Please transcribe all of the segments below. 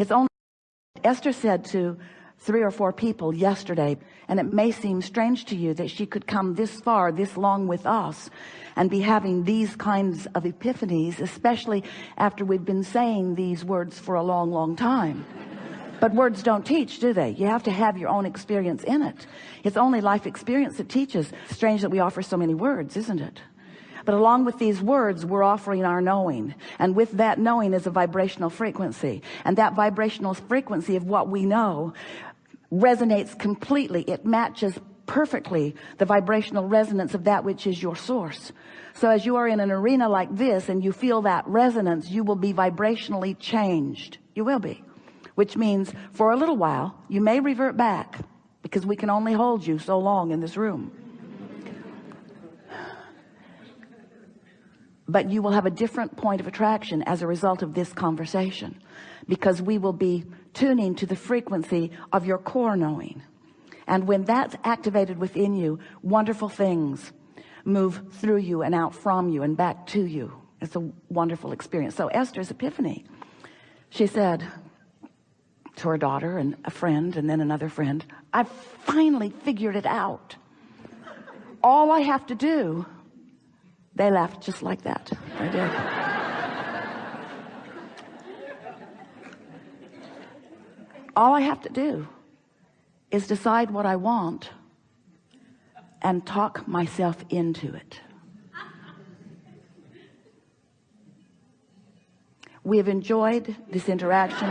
it's only Esther said to three or four people yesterday and it may seem strange to you that she could come this far this long with us and be having these kinds of epiphanies especially after we've been saying these words for a long long time. But words don't teach do they? You have to have your own experience in it. It's only life experience that teaches. Strange that we offer so many words isn't it but along with these words we're offering our knowing. And with that knowing is a vibrational frequency. And that vibrational frequency of what we know resonates completely. It matches perfectly the vibrational resonance of that which is your source. So as you are in an arena like this and you feel that resonance you will be vibrationally changed. You will be. Which means for a little while you may revert back because we can only hold you so long in this room but you will have a different point of attraction as a result of this conversation because we will be tuning to the frequency of your core knowing. And when that's activated within you wonderful things move through you and out from you and back to you. It's a wonderful experience. So Esther's epiphany she said to her daughter and a friend and then another friend I finally figured it out. All I have to do they laughed just like that. They did. All I have to do is decide what I want and talk myself into it. We have enjoyed this interaction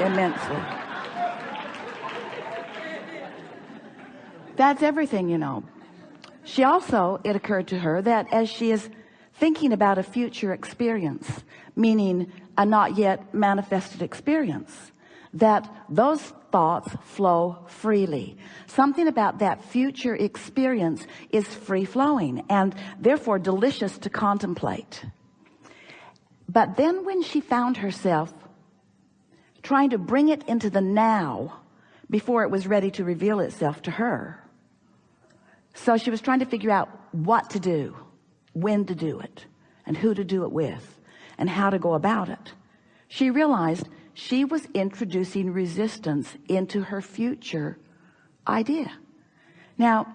immensely. That's everything you know she also it occurred to her that as she is thinking about a future experience meaning a not yet manifested experience that those thoughts flow freely. Something about that future experience is free-flowing and therefore delicious to contemplate. But then when she found herself trying to bring it into the now before it was ready to reveal itself to her so she was trying to figure out what to do when to do it and who to do it with and how to go about it. She realized she was introducing resistance into her future idea. Now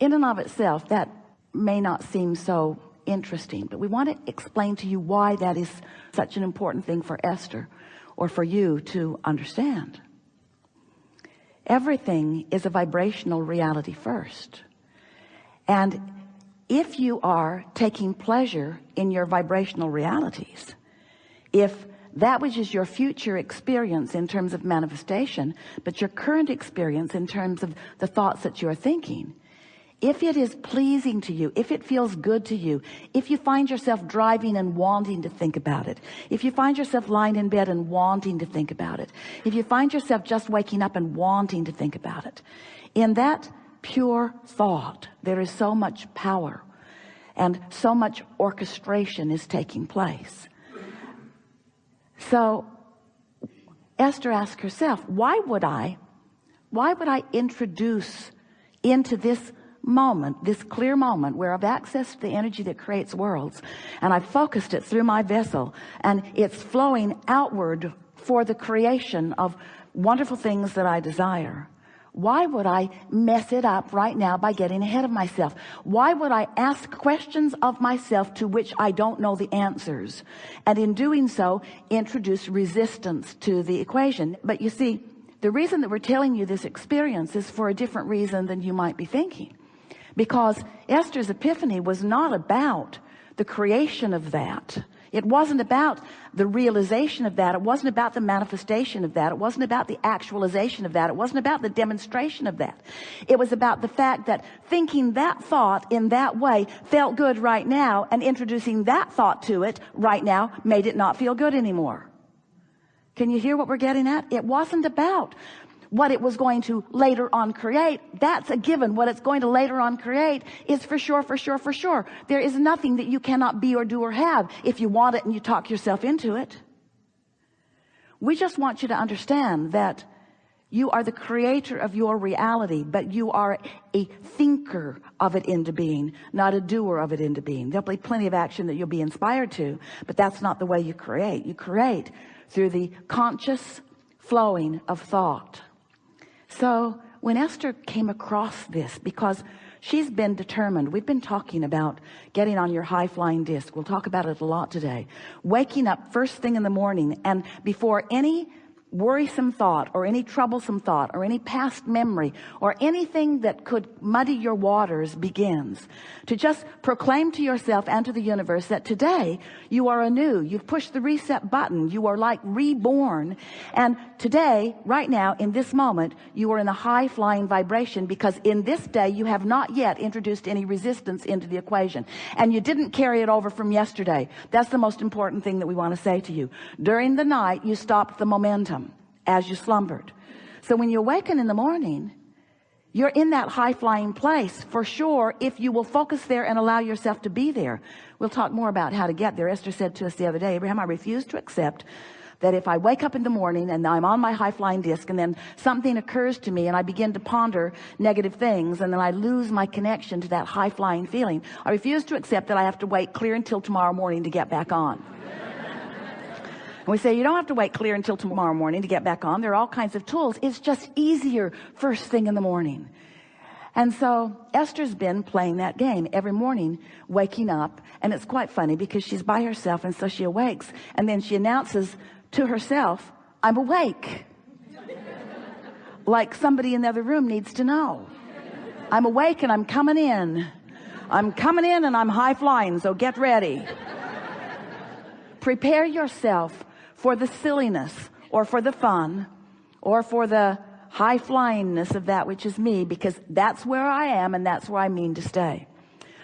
in and of itself that may not seem so interesting but we want to explain to you why that is such an important thing for Esther or for you to understand everything is a vibrational reality first. And if you are taking pleasure in your vibrational realities if that which is your future experience in terms of manifestation but your current experience in terms of the thoughts that you're thinking if it is pleasing to you if it feels good to you if you find yourself driving and wanting to think about it if you find yourself lying in bed and wanting to think about it if you find yourself just waking up and wanting to think about it in that pure thought there is so much power and so much orchestration is taking place. So Esther asked herself why would I why would I introduce into this moment this clear moment where I've accessed the energy that creates worlds and I've focused it through my vessel and it's flowing outward for the creation of wonderful things that I desire. Why would I mess it up right now by getting ahead of myself? Why would I ask questions of myself to which I don't know the answers? And in doing so introduce resistance to the equation. But you see the reason that we're telling you this experience is for a different reason than you might be thinking because Esther's epiphany was not about the creation of that it wasn't about the realization of that. It wasn't about the manifestation of that. It wasn't about the actualization of that. It wasn't about the demonstration of that. It was about the fact that thinking that thought in that way felt good right now and introducing that thought to it right now made it not feel good anymore. Can you hear what we're getting at? It wasn't about what it was going to later on create. That's a given. What it's going to later on create is for sure for sure for sure. There is nothing that you cannot be or do or have. If you want it and you talk yourself into it. We just want you to understand that you are the creator of your reality but you are a thinker of it into being not a doer of it into being. There'll be plenty of action that you'll be inspired to but that's not the way you create. You create through the conscious flowing of thought so when Esther came across this because she's been determined we've been talking about getting on your high-flying disc. We'll talk about it a lot today. Waking up first thing in the morning and before any worrisome thought or any troublesome thought or any past memory or anything that could muddy your waters begins. To just proclaim to yourself and to the universe that today you are anew. You've pushed the reset button. You are like reborn. And today right now in this moment you are in a high flying vibration because in this day you have not yet introduced any resistance into the equation. And you didn't carry it over from yesterday. That's the most important thing that we want to say to you. During the night you stopped the momentum as you slumbered. So when you awaken in the morning you're in that high-flying place for sure if you will focus there and allow yourself to be there. We'll talk more about how to get there. Esther said to us the other day Abraham I refuse to accept that if I wake up in the morning and I'm on my high-flying disc and then something occurs to me and I begin to ponder negative things and then I lose my connection to that high-flying feeling I refuse to accept that I have to wait clear until tomorrow morning to get back on and we say, you don't have to wait clear until tomorrow morning to get back on. There are all kinds of tools. It's just easier first thing in the morning. And so Esther's been playing that game every morning, waking up. And it's quite funny because she's by herself. And so she awakes and then she announces to herself, I'm awake. like somebody in the other room needs to know. I'm awake and I'm coming in. I'm coming in and I'm high flying. So get ready. Prepare yourself for the silliness or for the fun or for the high flyingness of that which is me because that's where I am and that's where I mean to stay.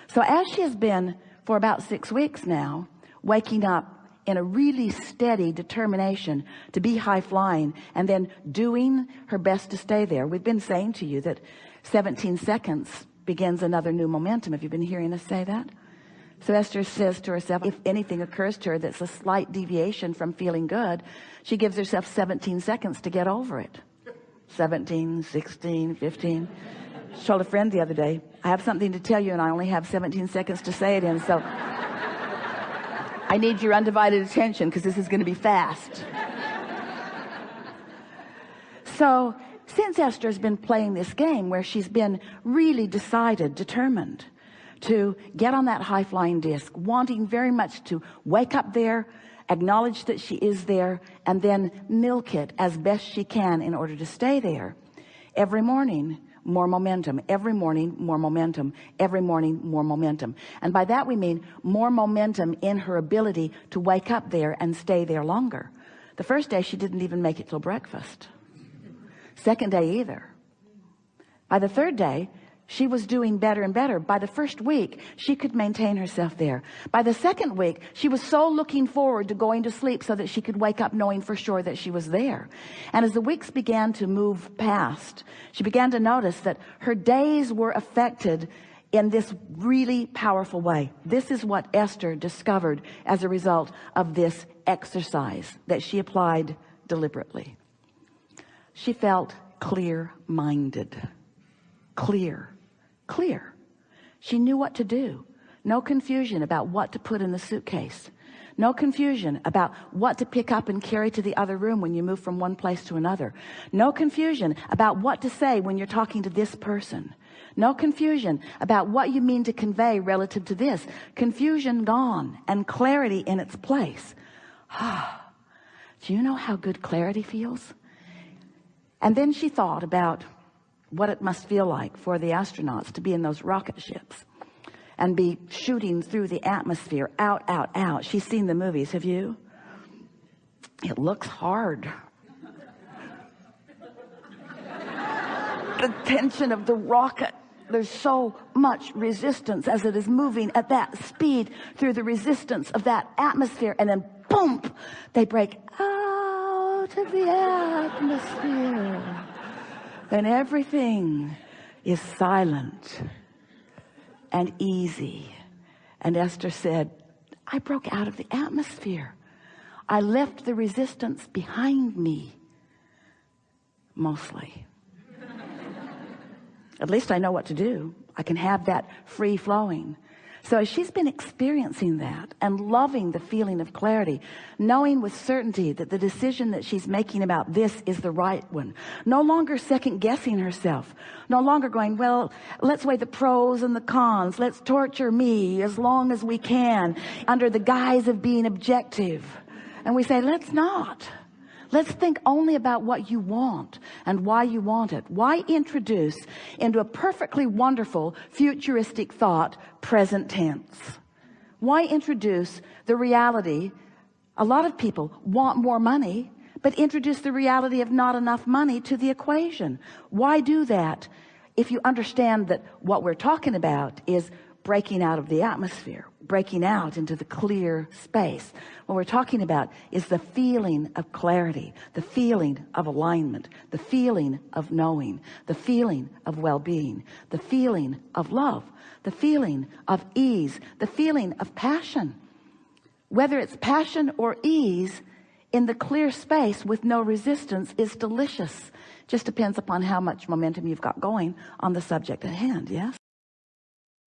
So as she has been for about six weeks now waking up in a really steady determination to be high flying and then doing her best to stay there. We've been saying to you that 17 seconds begins another new momentum. Have you been hearing us say that so Esther says to herself, if anything occurs to her that's a slight deviation from feeling good, she gives herself 17 seconds to get over it. 17, 16, 15. She told a friend the other day, I have something to tell you and I only have 17 seconds to say it in. So I need your undivided attention because this is going to be fast. So since Esther's been playing this game where she's been really decided, determined, to get on that high flying disc wanting very much to wake up there acknowledge that she is there and then milk it as best she can in order to stay there. Every morning more momentum. Every morning more momentum. Every morning more momentum. And by that we mean more momentum in her ability to wake up there and stay there longer. The first day she didn't even make it till breakfast. Second day either. By the third day she was doing better and better. By the first week she could maintain herself there. By the second week she was so looking forward to going to sleep so that she could wake up knowing for sure that she was there. And as the weeks began to move past she began to notice that her days were affected in this really powerful way. This is what Esther discovered as a result of this exercise that she applied deliberately. She felt clear-minded. Clear clear. She knew what to do. No confusion about what to put in the suitcase. No confusion about what to pick up and carry to the other room when you move from one place to another. No confusion about what to say when you're talking to this person. No confusion about what you mean to convey relative to this. Confusion gone and clarity in its place. Ah, do you know how good clarity feels? And then she thought about what it must feel like for the astronauts to be in those rocket ships and be shooting through the atmosphere out out out. She's seen the movies. Have you? It looks hard. The tension of the rocket. There's so much resistance as it is moving at that speed through the resistance of that atmosphere and then boom they break out of the atmosphere and everything is silent and easy. And Esther said I broke out of the atmosphere. I left the resistance behind me mostly. At least I know what to do. I can have that free flowing so she's been experiencing that and loving the feeling of clarity knowing with certainty that the decision that she's making about this is the right one. No longer second guessing herself. No longer going well let's weigh the pros and the cons. Let's torture me as long as we can under the guise of being objective. And we say let's not Let's think only about what you want and why you want it. Why introduce into a perfectly wonderful futuristic thought present tense? Why introduce the reality? A lot of people want more money, but introduce the reality of not enough money to the equation. Why do that? If you understand that what we're talking about is breaking out of the atmosphere breaking out into the clear space. What we're talking about is the feeling of clarity the feeling of alignment the feeling of knowing the feeling of well-being the feeling of love the feeling of ease the feeling of passion. Whether it's passion or ease in the clear space with no resistance is delicious. Just depends upon how much momentum you've got going on the subject at hand yes